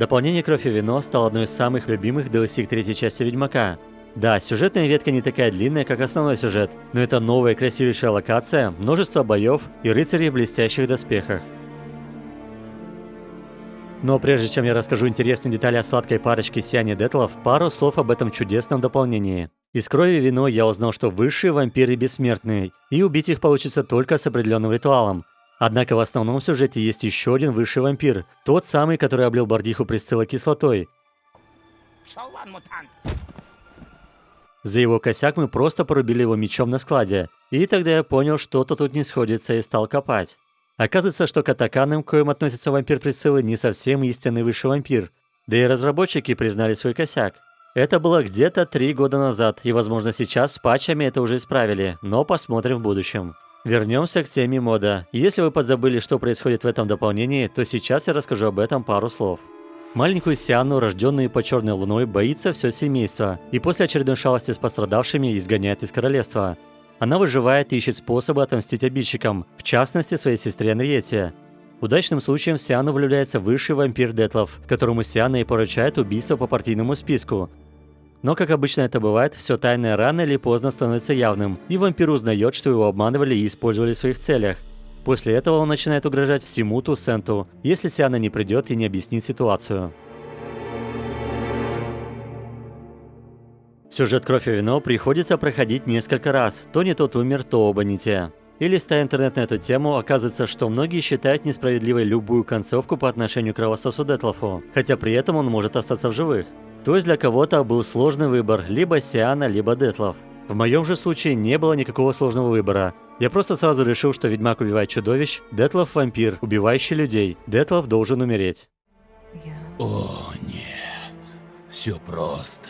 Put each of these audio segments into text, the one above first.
Дополнение «Кровь и вино» стало одной из самых любимых DLC к третьей части Ведьмака. Да, сюжетная ветка не такая длинная, как основной сюжет, но это новая красивейшая локация, множество боев и рыцарей в блестящих доспехах. Но прежде чем я расскажу интересные детали о сладкой парочке Сиане Детлов, пару слов об этом чудесном дополнении. Из крови и вино я узнал, что высшие вампиры бессмертные, и убить их получится только с определенным ритуалом. Однако в основном сюжете есть еще один высший вампир, тот самый, который облил Бардиху Присцилла кислотой. За его косяк мы просто порубили его мечом на складе, и тогда я понял, что-то тут не сходится и стал копать. Оказывается, что катаканом, к коим относится вампир Присциллы, не совсем истинный высший вампир. Да и разработчики признали свой косяк. Это было где-то три года назад, и возможно сейчас с патчами это уже исправили, но посмотрим в будущем. Вернемся к теме мода. Если вы подзабыли, что происходит в этом дополнении, то сейчас я расскажу об этом пару слов. Маленькую Сиану, рожденную по черной луной, боится все семейство, и после очередной шалости с пострадавшими изгоняет из королевства. Она выживает и ищет способы отомстить обидчикам, в частности своей сестре Анриете. Удачным случаем в Сиану влюбляется высший вампир Детлов, которому Сиана и поручает убийство по партийному списку. Но, как обычно это бывает, все тайное рано или поздно становится явным, и вампир узнает, что его обманывали и использовали в своих целях. После этого он начинает угрожать всему Тусенту, если Сиана не придет и не объяснит ситуацию. Сюжет «Кровь и вино» приходится проходить несколько раз. То не тот умер, то оба не те. И листая интернет на эту тему, оказывается, что многие считают несправедливой любую концовку по отношению к кровососу Детлофу, хотя при этом он может остаться в живых. То есть для кого-то был сложный выбор, либо Сиана, либо Детлов. В моем же случае не было никакого сложного выбора. Я просто сразу решил, что Ведьмак убивает чудовищ, Детлов – вампир, убивающий людей. Детлов должен умереть. О, нет. Все просто.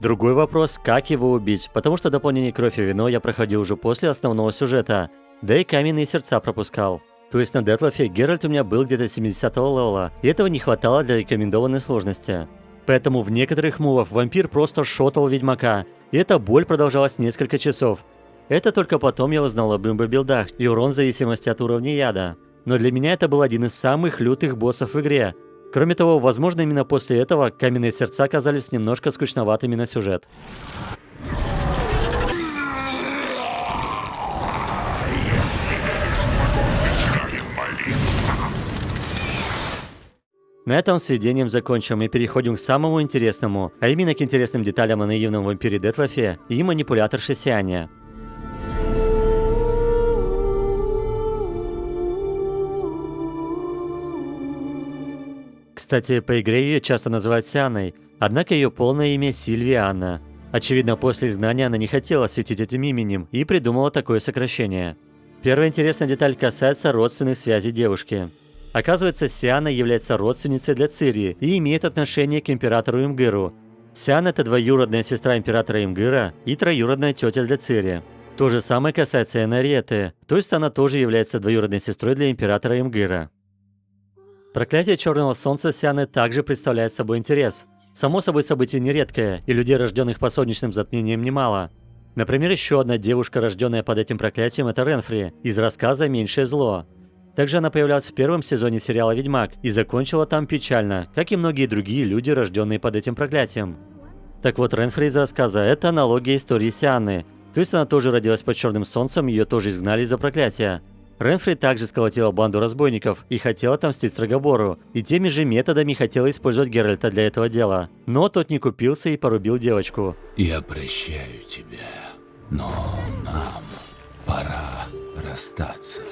Другой вопрос, как его убить, потому что дополнение «Кровь и вино» я проходил уже после основного сюжета, да и каменные сердца пропускал. То есть на Детлофе Геральт у меня был где-то 70 левела, и этого не хватало для рекомендованной сложности. Поэтому в некоторых мувах вампир просто шотал ведьмака, и эта боль продолжалась несколько часов. Это только потом я узнал об имбо-билдах и урон в зависимости от уровня яда. Но для меня это был один из самых лютых боссов в игре, Кроме того, возможно, именно после этого каменные сердца казались немножко скучноватыми на сюжет. На этом сведением закончим и переходим к самому интересному, а именно к интересным деталям о наивном вампире Детлофе и манипуляторше Сиане. Кстати, по игре ее часто называют Сианой, однако ее полное имя Сильвиана. Очевидно, после изгнания она не хотела светить этим именем и придумала такое сокращение. Первая интересная деталь касается родственных связей девушки. Оказывается, Сиана является родственницей для Цири и имеет отношение к императору Имгыру. Сиана – это двоюродная сестра императора Имгыра и троюродная тетя для Цири. То же самое касается Энариеты, то есть она тоже является двоюродной сестрой для императора Имгыра. Проклятие Черного Солнца Сианы также представляет собой интерес. Само собой событие нередкое, и людей, рожденных по солнечным затмениям, немало. Например, еще одна девушка, рожденная под этим проклятием, это Ренфри, из рассказа «Меньшее зло». Также она появлялась в первом сезоне сериала «Ведьмак» и закончила там печально, как и многие другие люди, рожденные под этим проклятием. Так вот, Ренфри из рассказа – это аналогия истории Сианы. То есть она тоже родилась под черным солнцем, ее тоже изгнали из-за проклятия. Ренфри также сколотила банду разбойников и хотела отомстить Строгобору, и теми же методами хотела использовать Геральта для этого дела. Но тот не купился и порубил девочку. Я прощаю тебя, но нам пора расстаться.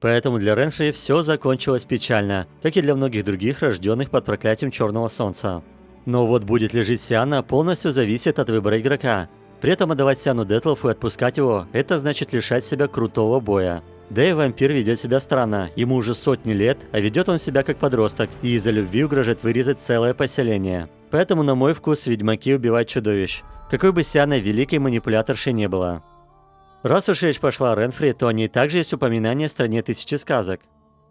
Поэтому для Ренфри все закончилось печально, как и для многих других, рожденных под проклятием Черного Солнца. Но вот будет ли жить Сиана, полностью зависит от выбора игрока. При этом отдавать Сиану Детлофу и отпускать его, это значит лишать себя крутого боя. Да и вампир ведет себя странно, ему уже сотни лет, а ведет он себя как подросток, и из-за любви угрожает вырезать целое поселение. Поэтому, на мой вкус, ведьмаки убивают чудовищ. Какой бы Сиана великой манипуляторшей не было. Раз уж речь пошла о Ренфри, то о ней также есть упоминание в «Стране тысячи сказок».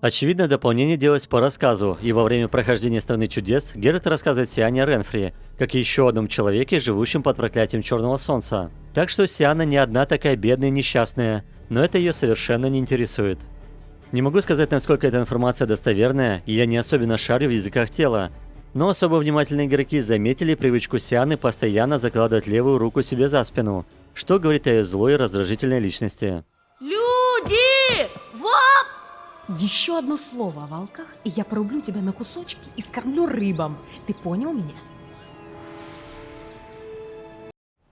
Очевидно, дополнение делалось по рассказу, и во время прохождения Страны чудес Геральт рассказывает Сиане о Ренфри, как еще одном человеке, живущем под проклятием Черного Солнца. Так что Сиана не одна такая бедная и несчастная, но это ее совершенно не интересует. Не могу сказать, насколько эта информация достоверная, и я не особенно шарю в языках тела, но особо внимательные игроки заметили привычку Сианы постоянно закладывать левую руку себе за спину, что говорит о ее злой и раздражительной личности. Люди! Воп! Еще одно слово о волках, и я порублю тебя на кусочки и скормлю рыбам. Ты понял меня?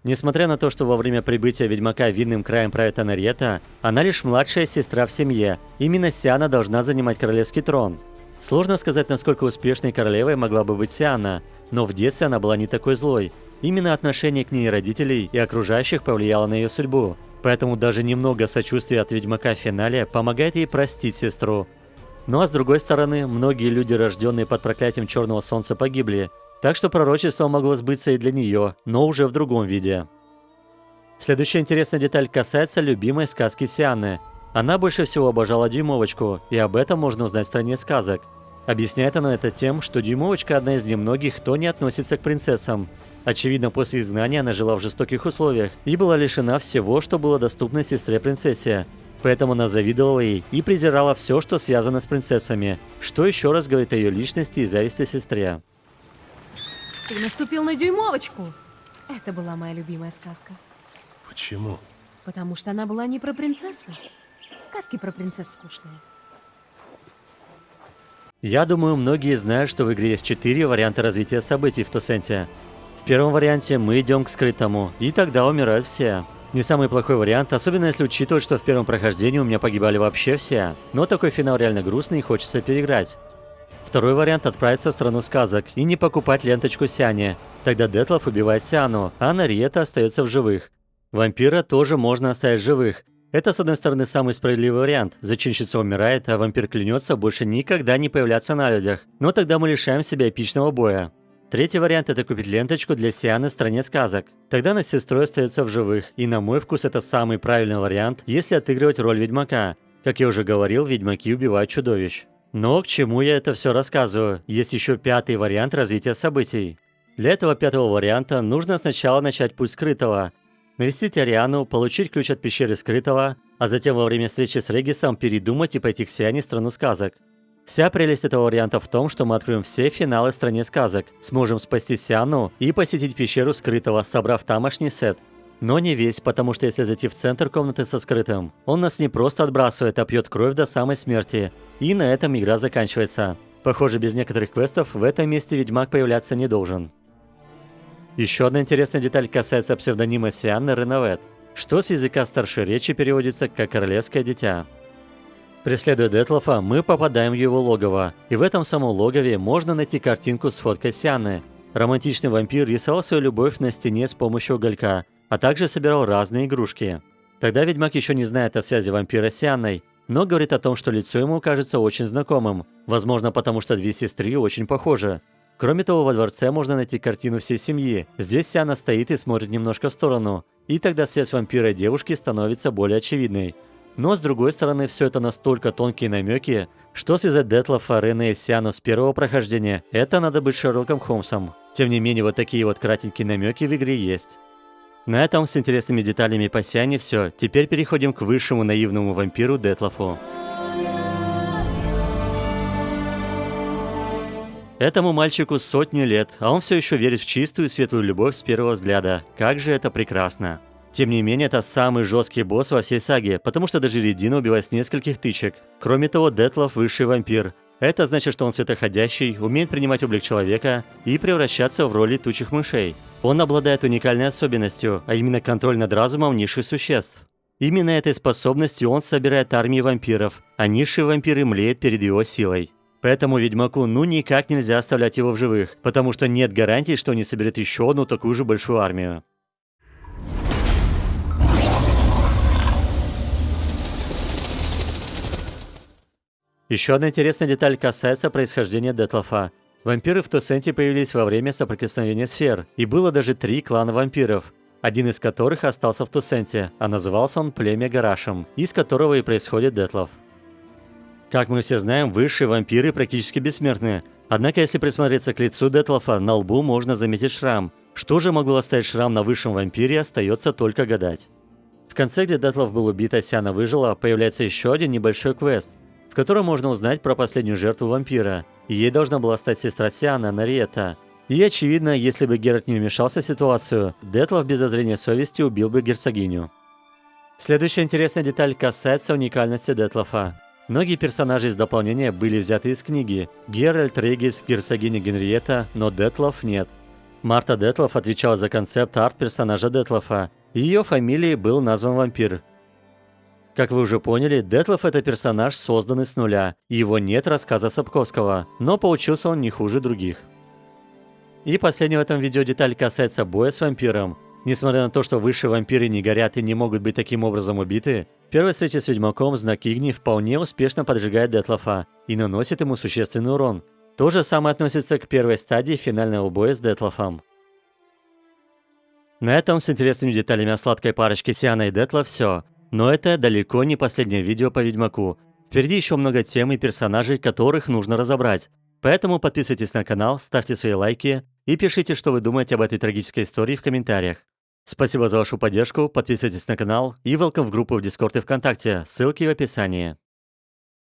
Несмотря на то, что во время прибытия ведьмака видным краем правит Анарьета, она лишь младшая сестра в семье. Именно Сиана должна занимать королевский трон. Сложно сказать, насколько успешной королевой могла бы быть Сиана, но в детстве она была не такой злой. Именно отношение к ней родителей и окружающих повлияло на ее судьбу. Поэтому даже немного сочувствия от ведьмака в финале помогает ей простить сестру. Ну а с другой стороны, многие люди, рожденные под проклятием Черного Солнца, погибли, так что пророчество могло сбыться и для нее, но уже в другом виде. Следующая интересная деталь касается любимой сказки Сианы. Она больше всего обожала Дюймовочку, и об этом можно узнать в стране сказок. Объясняет она это тем, что Дюймовочка одна из немногих, кто не относится к принцессам. Очевидно, после изгнания она жила в жестоких условиях и была лишена всего, что было доступно сестре-принцессе. Поэтому она завидовала ей и презирала все, что связано с принцессами, что еще раз говорит о ее личности и зависти сестре. Ты наступил на дюймовочку. Это была моя любимая сказка. Почему? Потому что она была не про принцессу. Сказки про принцесс скучные. Я думаю, многие знают, что в игре есть четыре варианта развития событий в Тусенте. В первом варианте мы идем к скрытому, и тогда умирают все. Не самый плохой вариант, особенно если учитывать, что в первом прохождении у меня погибали вообще все. Но такой финал реально грустный и хочется переиграть. Второй вариант – отправиться в страну сказок и не покупать ленточку Сиане. Тогда Детлов убивает Сиану, а Нариета остается в живых. Вампира тоже можно оставить живых. Это, с одной стороны, самый справедливый вариант. Зачинщица умирает, а вампир клянется больше никогда не появляться на людях. Но тогда мы лишаем себя эпичного боя. Третий вариант – это купить ленточку для Сианы в стране сказок. Тогда она с сестрой остается в живых, и на мой вкус это самый правильный вариант, если отыгрывать роль ведьмака. Как я уже говорил, ведьмаки убивают чудовищ. Но к чему я это все рассказываю? Есть еще пятый вариант развития событий. Для этого пятого варианта нужно сначала начать путь скрытого. Навестить Ариану, получить ключ от пещеры скрытого, а затем во время встречи с Регисом передумать и пойти к Сиане в страну сказок. Вся прелесть этого варианта в том, что мы откроем все финалы стране сказок, сможем спасти Сиану и посетить пещеру скрытого, собрав тамошний сет. Но не весь, потому что если зайти в центр комнаты со скрытым, он нас не просто отбрасывает, а пьет кровь до самой смерти. И на этом игра заканчивается. Похоже, без некоторых квестов в этом месте Ведьмак появляться не должен. Еще одна интересная деталь касается псевдонима Сианны Реновет, что с языка старшей речи переводится как «королевское дитя». Преследуя Детлофа, мы попадаем в его логово, и в этом самом логове можно найти картинку с фоткой Сианы. Романтичный вампир рисовал свою любовь на стене с помощью уголька, а также собирал разные игрушки. Тогда ведьмак еще не знает о связи вампира с Ианной, но говорит о том, что лицо ему кажется очень знакомым, возможно потому что две сестры очень похожи. Кроме того, во дворце можно найти картину всей семьи. Здесь Сиана стоит и смотрит немножко в сторону, и тогда связь вампира и девушки становится более очевидной. Но с другой стороны, все это настолько тонкие намеки, что связать Детлофа, Рене и Сиану с первого прохождения, это надо быть Шерлоком Холмсом. Тем не менее, вот такие вот кратенькие намеки в игре есть. На этом с интересными деталями по Сиане все. Теперь переходим к высшему наивному вампиру Детлафу. Этому мальчику сотни лет, а он все еще верит в чистую и светлую любовь с первого взгляда. Как же это прекрасно. Тем не менее, это самый жесткий босс во всей саге, потому что даже Редина убивает с нескольких тычек. Кроме того, Детлов высший вампир. Это значит, что он светоходящий, умеет принимать облик человека и превращаться в роли тучих мышей. Он обладает уникальной особенностью, а именно контроль над разумом низших существ. Именно этой способностью он собирает армии вампиров, а низшие вампиры млеют перед его силой. Поэтому ведьмаку ну никак нельзя оставлять его в живых, потому что нет гарантии, что он не соберет еще одну такую же большую армию. Еще одна интересная деталь касается происхождения Детлофа. Вампиры в Тусенте появились во время соприкосновения сфер, и было даже три клана вампиров, один из которых остался в Тусенте, а назывался он Племя Гарашем, из которого и происходит Детлов. Как мы все знаем, высшие вампиры практически бессмертны, однако если присмотреться к лицу Детлофа, на лбу можно заметить шрам. Что же могло оставить шрам на высшем вампире, остается только гадать. В конце, где Детлов был убит, а Сиана выжила, появляется еще один небольшой квест – в котором можно узнать про последнюю жертву вампира. Ей должна была стать сестра Сиана, Нариета. И очевидно, если бы Геральт не вмешался в ситуацию, Детлов без зазрения совести убил бы герцогиню. Следующая интересная деталь касается уникальности Детлофа. Многие персонажи из дополнения были взяты из книги. Геральт, Регис, герцогиня Генриетта, но Детлов нет. Марта Детлов отвечала за концепт арт-персонажа Детлофа. Ее фамилией был назван вампир. Как вы уже поняли, Детлов это персонаж, созданный с нуля. Его нет рассказа Сапковского, но поучился он не хуже других. И последняя в этом видео деталь касается боя с вампиром. Несмотря на то, что высшие вампиры не горят и не могут быть таким образом убиты, первая встреча с ведьмаком знак Игни вполне успешно поджигает Детлофа и наносит ему существенный урон. То же самое относится к первой стадии финального боя с Детлофом. На этом с интересными деталями о сладкой парочке Сиана и Детла все. Но это далеко не последнее видео по Ведьмаку. Впереди еще много тем и персонажей, которых нужно разобрать. Поэтому подписывайтесь на канал, ставьте свои лайки и пишите, что вы думаете об этой трагической истории в комментариях. Спасибо за вашу поддержку, подписывайтесь на канал и welcome в группу в Дискорд и ВКонтакте, ссылки в описании.